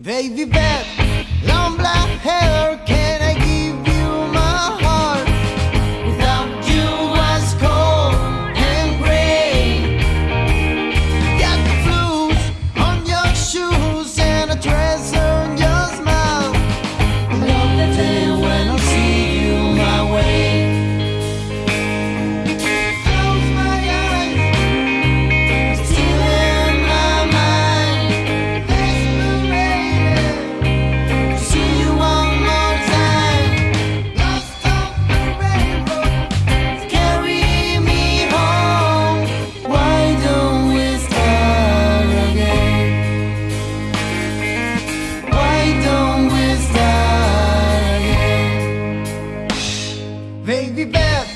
Baby bed, long black hair Vem viver